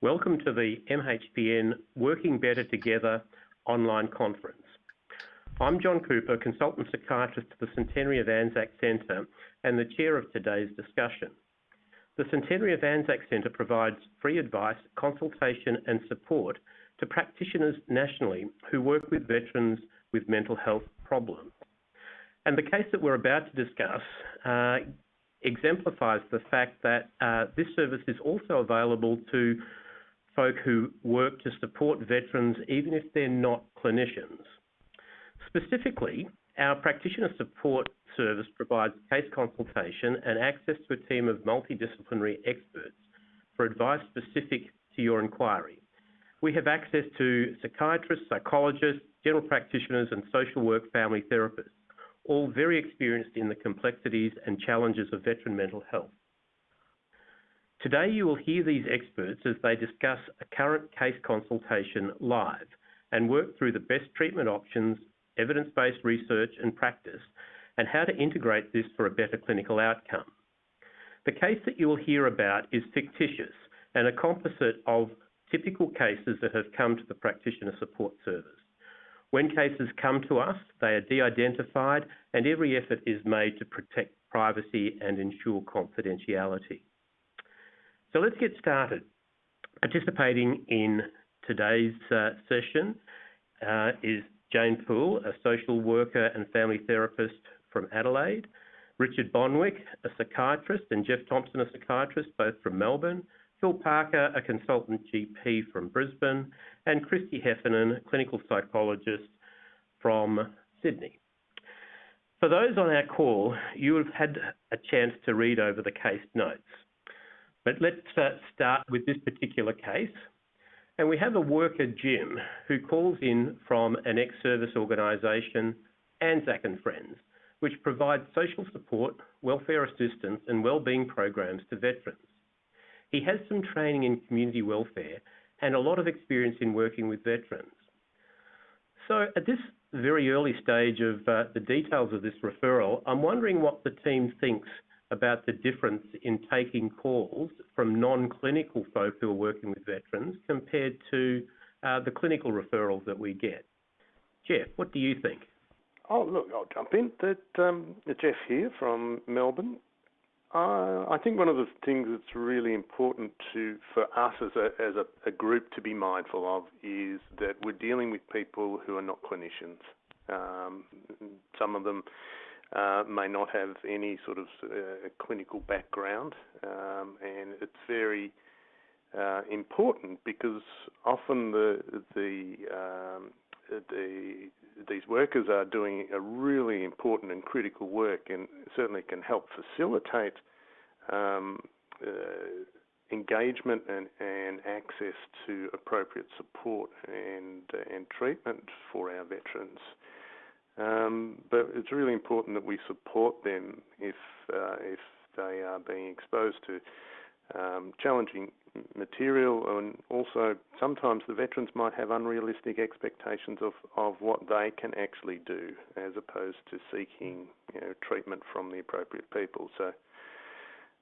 Welcome to the MHPN Working Better Together online conference. I'm John Cooper, Consultant Psychiatrist to the Centenary of Anzac Centre and the Chair of today's discussion. The Centenary of Anzac Centre provides free advice, consultation and support to practitioners nationally who work with veterans with mental health problems. And the case that we're about to discuss uh, exemplifies the fact that uh, this service is also available to folk who work to support veterans even if they're not clinicians. Specifically, our practitioner support service provides case consultation and access to a team of multidisciplinary experts for advice specific to your inquiry. We have access to psychiatrists, psychologists, general practitioners, and social work family therapists, all very experienced in the complexities and challenges of veteran mental health. Today, you will hear these experts as they discuss a current case consultation live and work through the best treatment options, evidence based research and practice, and how to integrate this for a better clinical outcome. The case that you will hear about is fictitious and a composite of typical cases that have come to the practitioner support service. When cases come to us, they are de-identified and every effort is made to protect privacy and ensure confidentiality. So let's get started. Participating in today's uh, session uh, is Jane Poole, a social worker and family therapist from Adelaide, Richard Bonwick, a psychiatrist, and Jeff Thompson, a psychiatrist, both from Melbourne, Phil Parker, a consultant GP from Brisbane, and Christy Heffernan, a clinical psychologist from Sydney. For those on our call, you have had a chance to read over the case notes. But let's uh, start with this particular case. And we have a worker, Jim, who calls in from an ex-service organisation, Anzac and Friends, which provides social support, welfare assistance and wellbeing programs to veterans. He has some training in community welfare and a lot of experience in working with veterans. So at this very early stage of uh, the details of this referral, I'm wondering what the team thinks about the difference in taking calls from non-clinical folk who are working with veterans compared to uh, the clinical referrals that we get. Jeff, what do you think? Oh, look, I'll jump in. That um, Jeff here from Melbourne. Uh, I think one of the things that's really important to for us as a as a, a, group to be mindful of is that we're dealing with people who are not clinicians. Um, some of them uh, may not have any sort of uh, clinical background, um, and it's very uh, important because often the the um, the these workers are doing a really important and critical work, and certainly can help facilitate um, uh, engagement and, and access to appropriate support and and treatment for our veterans. Um, but it's really important that we support them if uh, if they are being exposed to um, challenging material, and also sometimes the veterans might have unrealistic expectations of, of what they can actually do, as opposed to seeking you know, treatment from the appropriate people. So.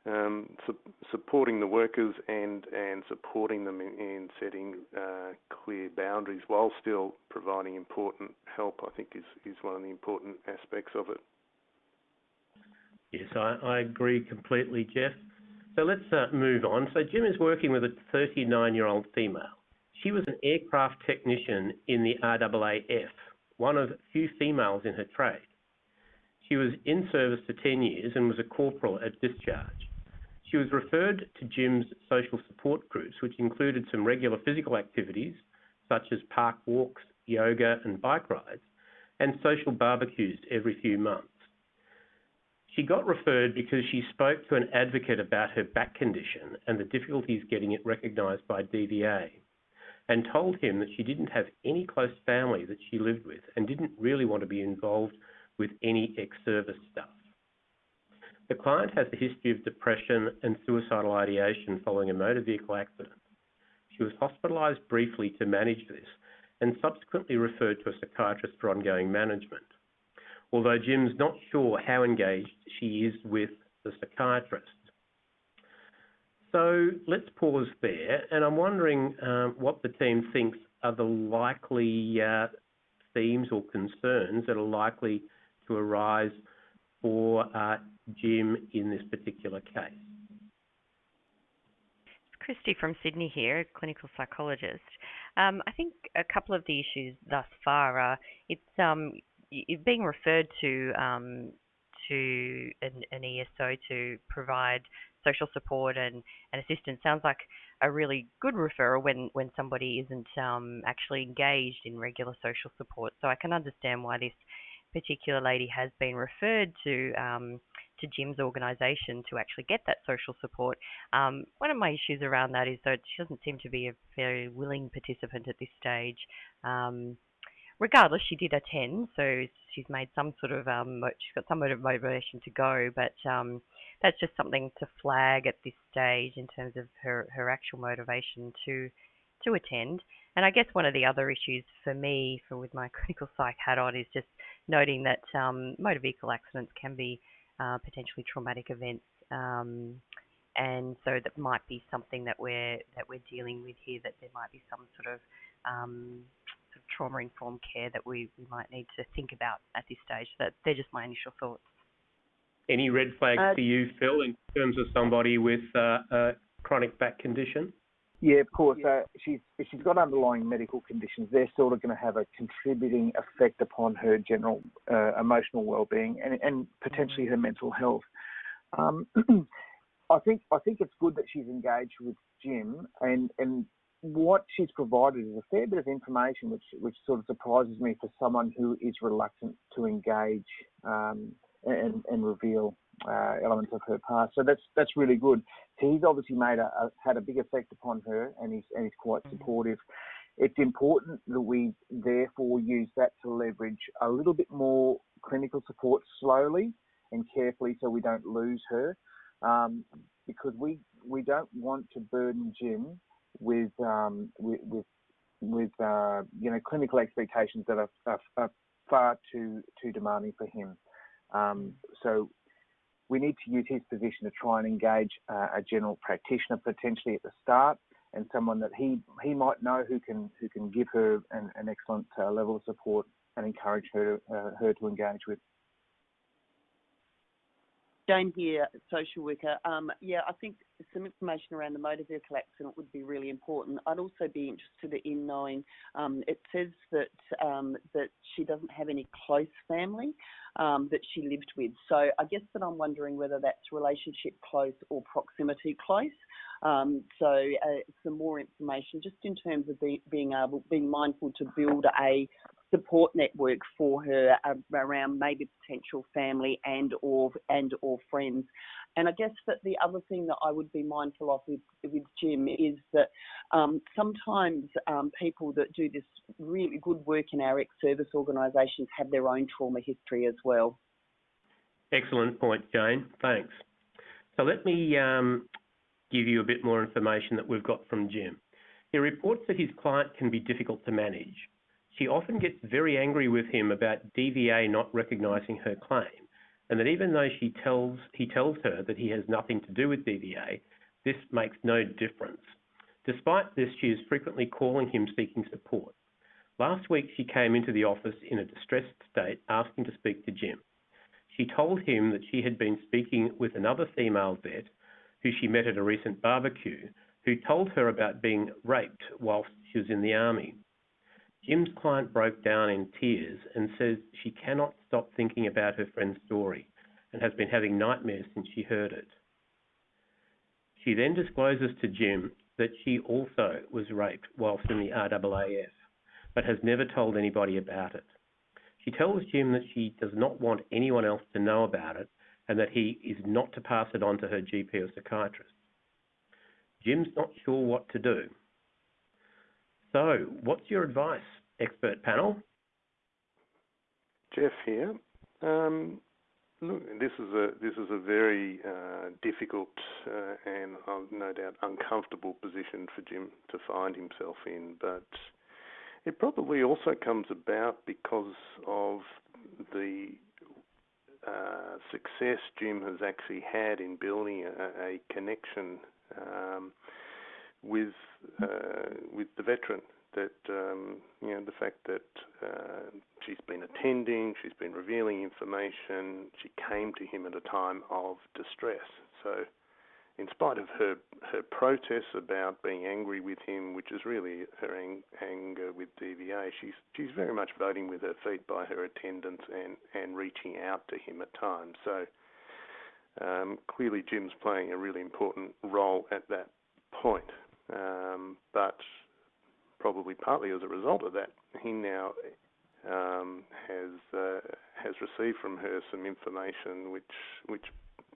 Um, su- supporting the workers and and supporting them in, in setting uh, clear boundaries while still providing important help, I think is is one of the important aspects of it. Yes, I, I agree completely, Jeff. So let's uh, move on. So Jim is working with a 39-year-old female. She was an aircraft technician in the RAAF, one of few females in her trade. She was in service for 10 years and was a corporal at discharge. She was referred to Jim's social support groups, which included some regular physical activities, such as park walks, yoga, and bike rides, and social barbecues every few months. She got referred because she spoke to an advocate about her back condition and the difficulties getting it recognised by DVA, and told him that she didn't have any close family that she lived with and didn't really want to be involved with any ex-service stuff. The client has a history of depression and suicidal ideation following a motor vehicle accident. She was hospitalised briefly to manage this and subsequently referred to a psychiatrist for ongoing management although Jim's not sure how engaged she is with the psychiatrist. So let's pause there, and I'm wondering um, what the team thinks are the likely uh, themes or concerns that are likely to arise for uh, Jim in this particular case. Christy from Sydney here, a clinical psychologist. Um, I think a couple of the issues thus far are it's um, being referred to um, to an, an, ESO to provide social support and, and assistance sounds like a really good referral when, when somebody isn't um, actually engaged in regular social support. So I can understand why this particular lady has been referred to um, to Jim's organisation to actually get that social support. Um, one of my issues around that is that she doesn't seem to be a very willing participant at this stage. Um, regardless, she did attend, so she's made some sort of um, she's got some of motivation to go, but um, that's just something to flag at this stage in terms of her her actual motivation to to attend. And I guess one of the other issues for me, for with my clinical psych hat on, is just noting that um, motor vehicle accidents can be uh, potentially traumatic events. Um, and so that might be something that we're that we're dealing with here. That there might be some sort of um, sort of trauma informed care that we, we might need to think about at this stage. That they're just my initial thoughts. Any red flags uh, for you, Phil, in terms of somebody with uh, a chronic back condition? Yeah, of course. Uh, she's if she's got underlying medical conditions, they're sort of going to have a contributing effect upon her general uh, emotional well-being and, and potentially her mental health. Um, I think I think it's good that she's engaged with Jim, and and what she's provided is a fair bit of information, which which sort of surprises me for someone who is reluctant to engage um, and and reveal uh, elements of her past. So that's that's really good. So he's obviously made a, a, had a big effect upon her, and he's and he's quite mm-hmm. supportive. It's important that we therefore use that to leverage a little bit more clinical support slowly and carefully, so we don't lose her, um, because we we don't want to burden Jim with um, with with, with uh, you know clinical expectations that are, are, are, far too too demanding for him. Um, so we need to use his position to try and engage uh, a general practitioner potentially at the start and someone that he he might know who can who can give her an, an excellent uh, level of support and encourage her uh, her to engage with. Jane here, social worker. Um, yeah, I think some information around the motor vehicle accident would be really important. I'd also be interested in knowing. Um, it says that um, that she doesn't have any close family um, that she lived with. So I guess that I'm wondering whether that's relationship close or proximity close. Um, so uh, some more information just in terms of be, being able, being mindful to build a support network for her around maybe potential family and or and or friends. And I guess that the other thing that I would be mindful of with, with Jim is that um, sometimes um, people that do this really good work in our ex-service organisations have their own trauma history as well. Excellent point, Jane. Thanks. So let me um, give you a bit more information that we've got from Jim. He reports that his client can be difficult to manage. She often gets very angry with him about DVA not recognising her claim, and that even though she tells, he tells her that he has nothing to do with DVA, this makes no difference. Despite this, she is frequently calling him seeking support. Last week, she came into the office in a distressed state asking to speak to Jim. She told him that she had been speaking with another female vet who she met at a recent barbecue, who told her about being raped whilst she was in the army. Jim's client broke down in tears and says she cannot stop thinking about her friend's story and has been having nightmares since she heard it. She then discloses to Jim that she also was raped whilst in the RAAF, but has never told anybody about it. She tells Jim that she does not want anyone else to know about it and that he is not to pass it on to her GP or psychiatrist. Jim's not sure what to do. So, what's your advice, expert panel? Jeff here. Um, look, this is a this is a very uh, difficult uh, and uh, no doubt uncomfortable position for Jim to find himself in, but it probably also comes about because of the uh, success Jim has actually had in building a, a connection um, with uh, with the veteran. That um, you know the fact that uh, she's been attending, she's been revealing information. She came to him at a time of distress. So, in spite of her her protests about being angry with him, which is really her ang- anger with DVA, she's she's very much voting with her feet by her attendance and and reaching out to him at times. So. Um, clearly, Jim's playing a really important role at that point. Um, but probably partly as a result of that, he now um, has uh, has received from her some information which which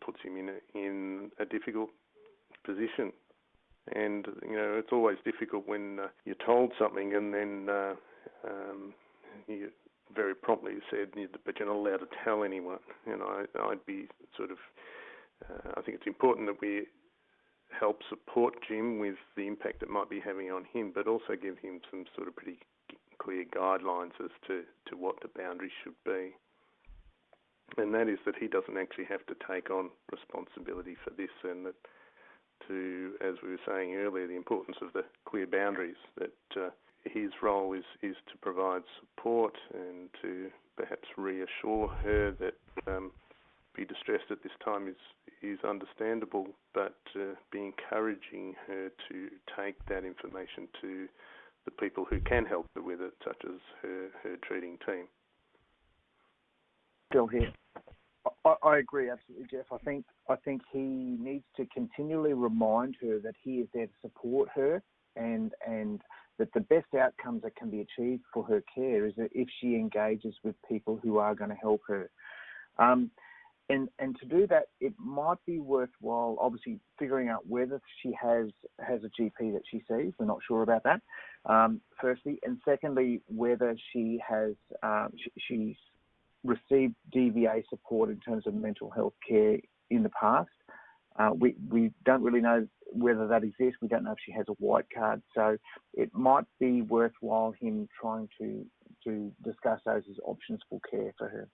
puts him in a, in a difficult position. And you know, it's always difficult when uh, you're told something and then uh, um, you very promptly said, "But you're not allowed to tell anyone." You know, I, I'd be sort of. Uh, I think it's important that we help support Jim with the impact it might be having on him, but also give him some sort of pretty clear guidelines as to, to what the boundaries should be. And that is that he doesn't actually have to take on responsibility for this, and that to, as we were saying earlier, the importance of the clear boundaries, that uh, his role is, is to provide support and to perhaps reassure her that um, be distressed at this time is is understandable, but uh, be encouraging her to take that information to the people who can help her with it, such as her, her treating team. Phil here. I, I agree absolutely, Jeff. I think I think he needs to continually remind her that he is there to support her, and and that the best outcomes that can be achieved for her care is that if she engages with people who are going to help her. Um, and and to do that, it might be worthwhile, obviously, figuring out whether she has has a GP that she sees. We're not sure about that. Um, firstly, and secondly, whether she has um, she, she's received DVA support in terms of mental health care in the past. Uh, we we don't really know whether that exists. We don't know if she has a white card, so it might be worthwhile him trying to to discuss those as options for care for her.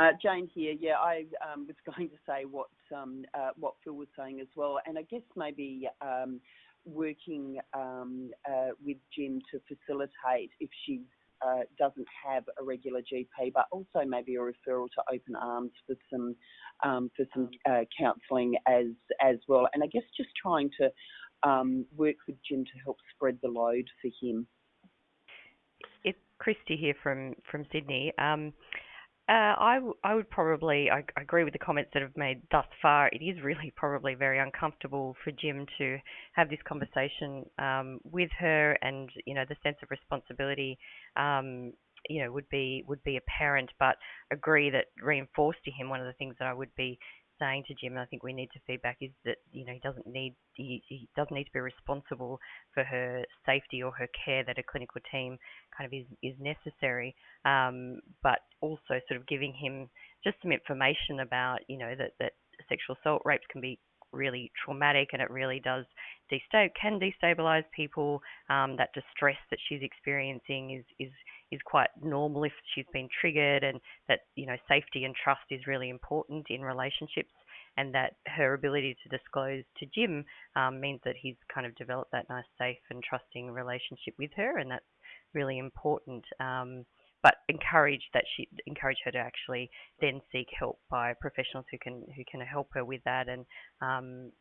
Uh, Jane here. Yeah, I um, was going to say what um, uh, what Phil was saying as well, and I guess maybe um, working um, uh, with Jim to facilitate if she uh, doesn't have a regular GP, but also maybe a referral to Open Arms for some um, for some uh, counselling as as well, and I guess just trying to um, work with Jim to help spread the load for him. It's Christy here from from Sydney. Um, uh, I, w- I would probably I, I agree with the comments that have made thus far. It is really probably very uncomfortable for Jim to have this conversation um, with her, and you know the sense of responsibility, um, you know, would be would be apparent. But agree that reinforced to him one of the things that I would be saying to Jim, and I think we need to feedback is that you know he doesn't need he, he doesn't need to be responsible for her safety or her care. That a clinical team kind of is is necessary, um, but also sort of giving him just some information about you know that that sexual assault rapes can be really traumatic and it really does destab- can destabilize people. Um, that distress that she's experiencing is is is quite normal if she's been triggered, and that you know safety and trust is really important in relationships, and that her ability to disclose to Jim um, means that he's kind of developed that nice, safe and trusting relationship with her, and that's really important. Um, but encourage that she encourage her to actually then seek help by professionals who can who can help her with that and um,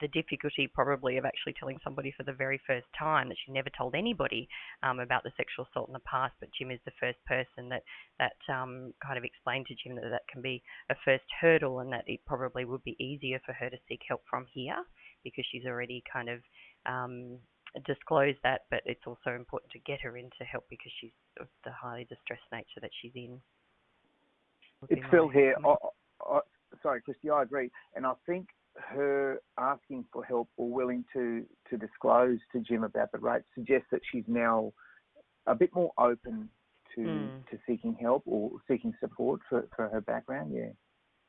the difficulty probably of actually telling somebody for the very first time that she never told anybody um, about the sexual assault in the past, but Jim is the first person that that um, kind of explained to Jim that that can be a first hurdle and that it probably would be easier for her to seek help from here because she's already kind of um, disclosed that, but it's also important to get her into help because she's of the highly distressed nature that she's in. It's Phil here. I, I, sorry, Christy, I agree, and I think her asking for help or willing to to disclose to Jim about the rape suggests that she's now a bit more open to Mm. to seeking help or seeking support for, for her background. Yeah.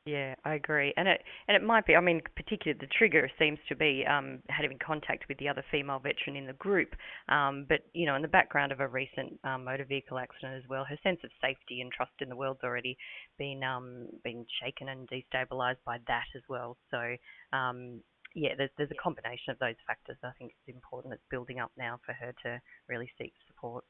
Yeah, I agree, and it and it might be. I mean, particularly the trigger seems to be um, having contact with the other female veteran in the group. Um, but you know, in the background of a recent um, motor vehicle accident as well, her sense of safety and trust in the world's already been um, been shaken and destabilised by that as well. So um, yeah, there's there's a combination of those factors. I think it's important. It's building up now for her to really seek support.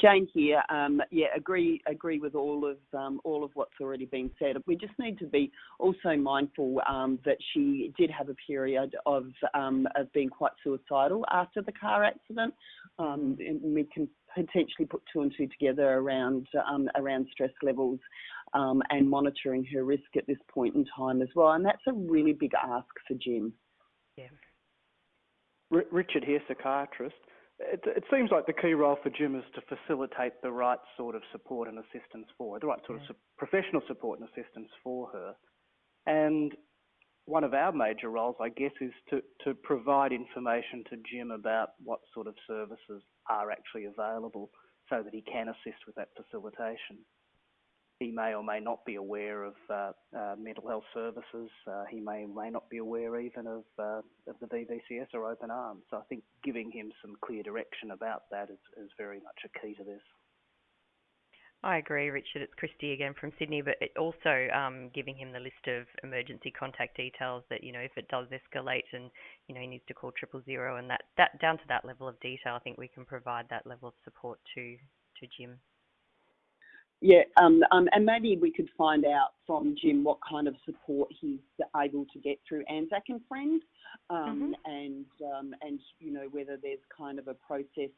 Jane here. Um, yeah, agree agree with all of um, all of what's already been said. We just need to be also mindful um, that she did have a period of um, of being quite suicidal after the car accident. Um, and we can potentially put two and two together around um, around stress levels and monitoring her risk at this point in time as well. And that's a really big ask for Jim. Yeah. R- Richard here, psychiatrist it, it, seems like the key role for Jim is to facilitate the right sort of support and assistance for her, the right sort of su- professional support and assistance for her. And one of our major roles, I guess, is to, to provide information to Jim about what sort of services are actually available so that he can assist with that facilitation he may or may not be aware of uh, uh, mental health services. Uh, he may or may not be aware even of, uh, of the VVCS or Open Arms. So I think giving him some clear direction about that is, is very much a key to this. I agree, Richard. It's Christy again from Sydney, but also um, giving him the list of emergency contact details that you know if it does escalate and you know he needs to call triple zero and that that down to that level of detail. I think we can provide that level of support to to Jim. Yeah, um, um, and maybe we could find out from Jim what kind of support he's able to get through Anzac and Friends, um, mm-hmm. and um, and you know whether there's kind of a process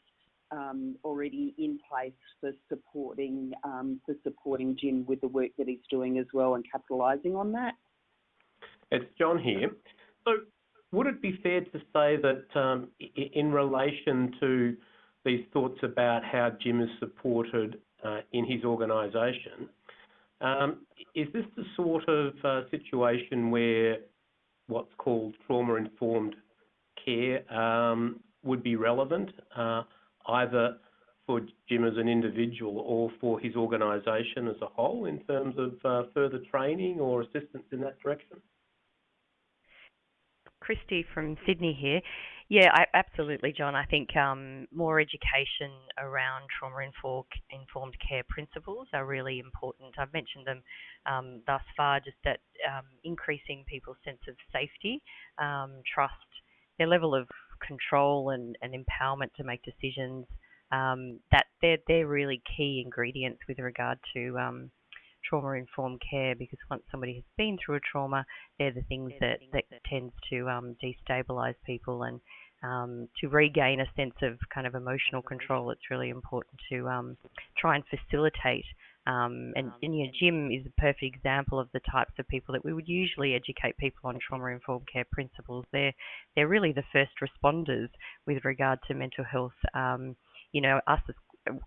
um, already in place for supporting um, for supporting Jim with the work that he's doing as well and capitalising on that. It's John here. So, would it be fair to say that in relation to these thoughts about how Jim is supported uh, in his organisation. Um, is this the sort of uh, situation where what's called trauma-informed care um, would be relevant, uh, either for Jim as an individual or for his organisation as a whole in terms of uh, further training or assistance in that direction? Christy from Sydney here. Yeah, I, absolutely, John. I think um, more education around trauma-informed care principles are really important. I've mentioned them um, thus far, just that um, increasing people's sense of safety, um, trust, their level of control and, and empowerment to make decisions. Um, that they're they're really key ingredients with regard to um, trauma informed care because once somebody has been through a trauma, they're the things that, that tends to um, destabilize people and um, to regain a sense of kind of emotional control. It's really important to um, try and facilitate. Um, and, and you know, Jim is a perfect example of the types of people that we would usually educate people on trauma-informed care principles. They're they're really the first responders with regard to mental health. Um, you know, us as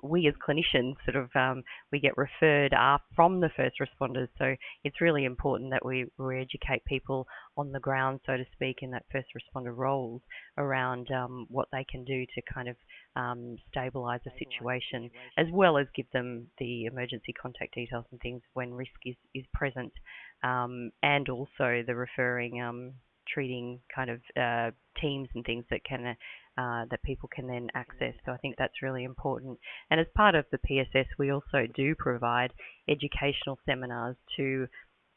we as clinicians sort of um, we get referred are from the first responders. So it's really important that we, we educate people on the ground, so to speak, in that first responder roles around um, what they can do to kind of um, stabilise a situation, as well as give them the emergency contact details and things when risk is, is present, um, and also the referring um, treating kind of uh, teams and things that can uh, that people can then access. So I think that's really important. And as part of the PSS, we also do provide educational seminars to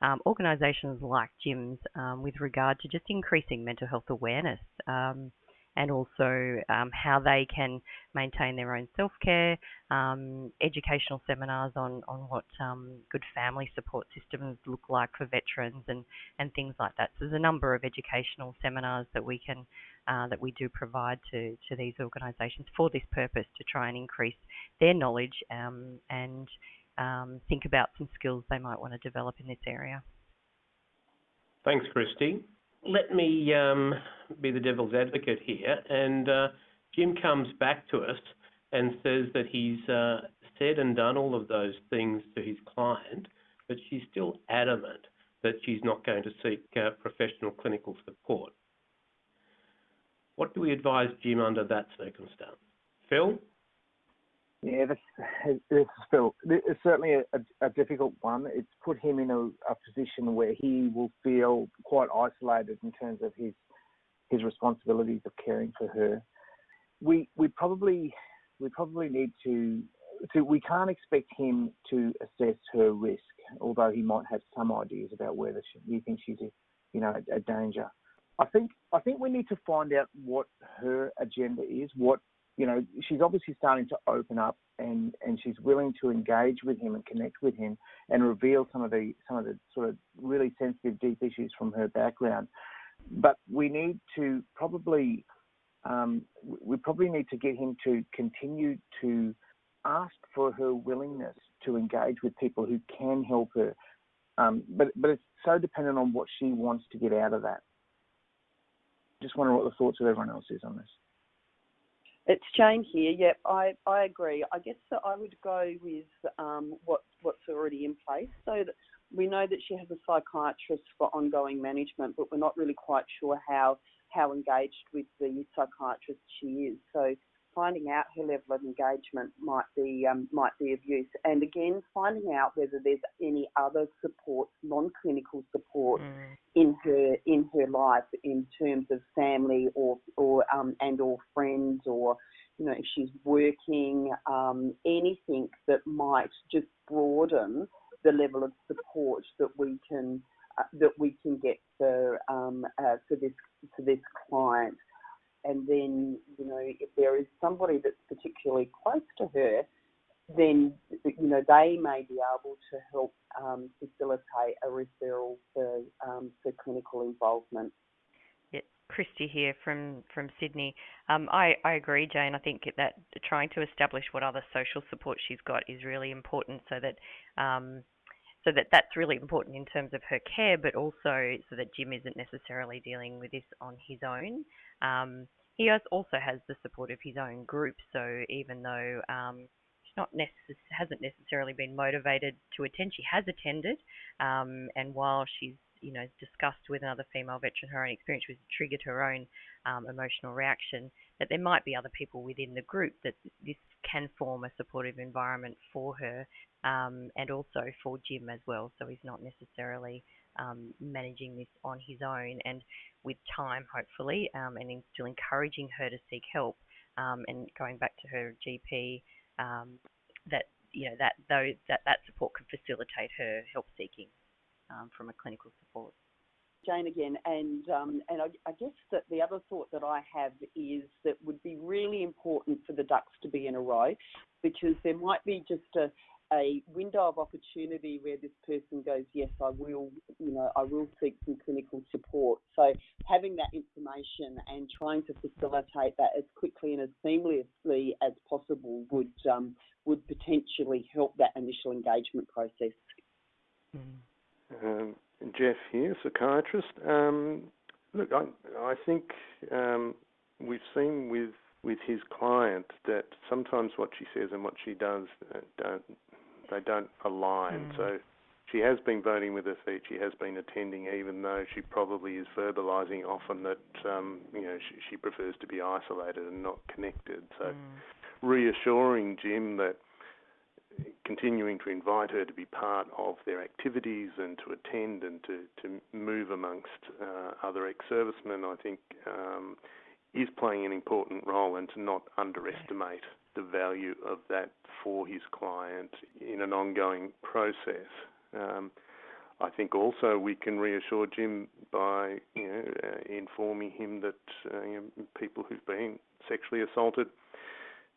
um, organisations like Jim's um, with regard to just increasing mental health awareness. Um, and also um, how they can maintain their own self-care, um, educational seminars on, on what um, good family support systems look like for veterans and, and things like that. So there's a number of educational seminars that we can uh, that we do provide to, to these organisations for this purpose to try and increase their knowledge um, and um, think about some skills they might want to develop in this area. Thanks, Christy let me um, be the devil's advocate here. And uh, Jim comes back to us and says that he's uh, said and done all of those things to his client, but she's still adamant that she's not going to seek uh, professional clinical support. What do we advise Jim under that circumstance? Phil? Yeah, this, this Phil. It's certainly a, a, difficult one. It's put him in a, a, position where he will feel quite isolated in terms of his his responsibilities of caring for her. We we probably we probably need to to we can't expect him to assess her risk, although he might have some ideas about whether she, he thinks she's a, you know a, a danger. I think I think we need to find out what her agenda is, what you know, she's obviously starting to open up and, and she's willing to engage with him and connect with him and reveal some of the some of the sort of really sensitive, deep issues from her background. But we need to probably um, we probably need to get him to continue to ask for her willingness to engage with people who can help her. Um, but but it's so dependent on what she wants to get out of that. Just wonder what the thoughts of everyone else is on this. It's Jane here. Yep, I, I agree. I guess that I would go with um, what what's already in place. So we know that she has a psychiatrist for ongoing management, but we're not really quite sure how how engaged with the psychiatrist she is. So finding out her level of engagement might be um, might be of use. And again, finding out whether there's any other support, non-clinical support mm. in her in her life in terms of family or or um, and or friends or you know if she's working, um, anything that might just broaden the level of support that we can uh, that we can get for um, uh, for this for this client and then you know if there is somebody that's particularly close to her, then you know they may be able to help um, facilitate a referral for um, for clinical involvement. Yeah, Christy here from from Sydney. Um, I I agree, Jane. I think that trying to establish what other social support she's got is really important, so that. So that that's really important in terms of her care, but also so that Jim isn't necessarily dealing with this on his own. Um, he also has the support of his own group, so even though um, she's not necess- hasn't necessarily been motivated to attend, she has attended, um, and while she's you know discussed with another female veteran her own experience, which triggered her own um, emotional reaction, that there might be other people within the group that this can form a supportive environment for her, um, and also for Jim as well. So he's not necessarily um, managing this on his own and with time, hopefully, um, and still encouraging her to seek help um, and going back to her GP, um, that you know that though that that support can facilitate her help seeking um, from a clinical support. Jane again, and um, and I, I, guess that the other thought that I have is that would be really important for the ducks to be in a row, because there might be just a, a window of opportunity where this person goes, yes, I will, you know, I will seek some clinical support. So having that information and trying to facilitate that as quickly and as seamlessly as possible would um, would potentially help that initial engagement process. Um, Jeff here, psychiatrist. Um, look, I, I think um, we've seen with with his client that sometimes what she says and what she does uh, don't they don't align. Mm. So she has been voting with her feet. She has been attending, even though she probably is verbalising often that um, you know she, she, prefers to be isolated and not connected. So mm. reassuring Jim that continuing to invite her to be part of their activities and to attend and to, to move amongst uh, other ex-servicemen, I think, um, is playing an important role and to not underestimate the value of that for his client in an ongoing process. Um, I think also we can reassure Jim by you know, uh, informing him that uh, you know, people who've been sexually assaulted,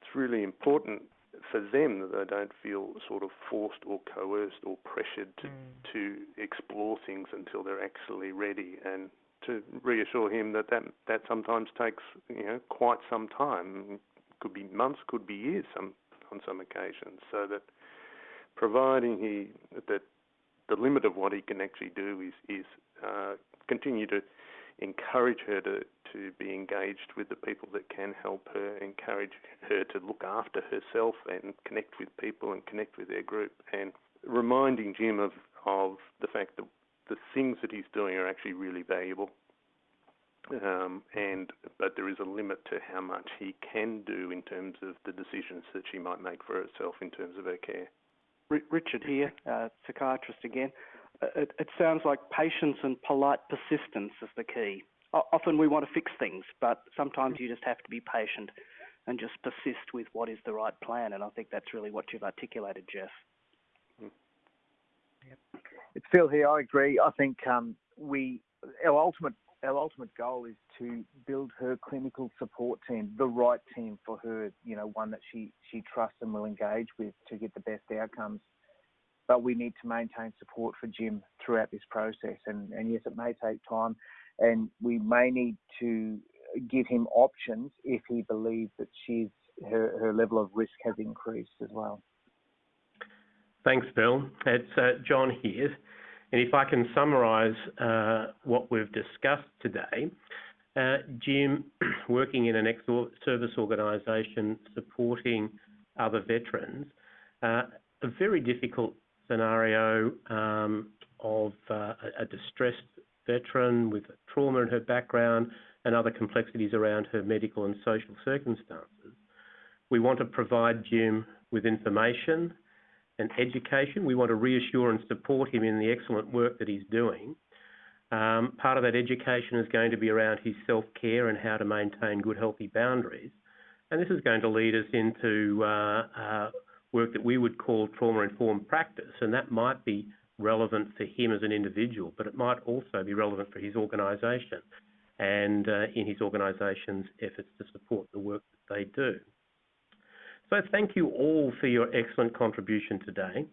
it's really important for them that they don't feel sort of forced or coerced or pressured to, mm. to explore things until they're actually ready and to reassure him that, that that sometimes takes you know quite some time could be months, could be years some, on some occasions. So that providing he that the limit of what he can actually do is is uh, continue to encourage her to, to be engaged with the people that can help her, encourage her to look after herself and connect with people and connect with their group, and reminding Jim of, of the fact that the things that he's doing are actually really valuable. Um, and but but there is a limit to how much he can do in terms of the decisions that she might make for herself in terms of her care. Richard here, uh, psychiatrist again. Uh, it, it, sounds like patience and polite persistence is the key. O- often we want to fix things, but sometimes you just have to be patient and just persist with what is the right plan. And I think that's really what you've articulated, Jeff. Mm. Yep. It's Phil here. I agree. I think um, we our ultimate our ultimate goal is to build her clinical support team, the right team for her, you know, one that she, she trusts and will engage with to get the best outcomes. But we need to maintain support for Jim throughout this process. And, and yes, it may take time and we may need to give him options if he believes that she's her, her level of risk has increased as well. Thanks, Phil. It's uh, John here. If I can summarise uh, what we've discussed today, uh, Jim, working in an ex-service organisation supporting other veterans, uh, a very difficult scenario um, of a distressed veteran with trauma in her background and other complexities around her medical and social circumstances. We want to provide Jim with information and education. We want to reassure and support him in the excellent work that he's doing. Um, part of that education is going to be around his self-care and how to maintain good, healthy boundaries. And this is going to lead us into uh, uh, work that we would call trauma-informed practice, and that might be relevant for him as an individual, but it might also be relevant for his organisation and uh, in his organisation's efforts to support the work that they do. So thank you all for your excellent contribution today.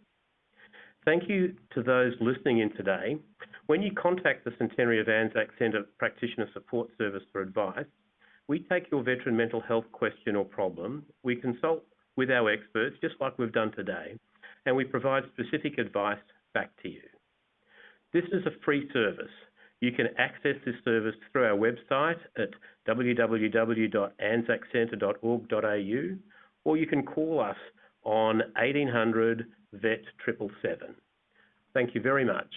Thank you to those listening in today. When you contact the Centenary of Anzac Centre Practitioner Support Service for advice, we take your veteran mental health question or problem, we consult with our experts, just like we've done today, and we provide specific advice back to you. This is a free service. You can access this service through our website at www.anzaccentre.org.au or you can call us on 1800 VET 777. Thank you very much.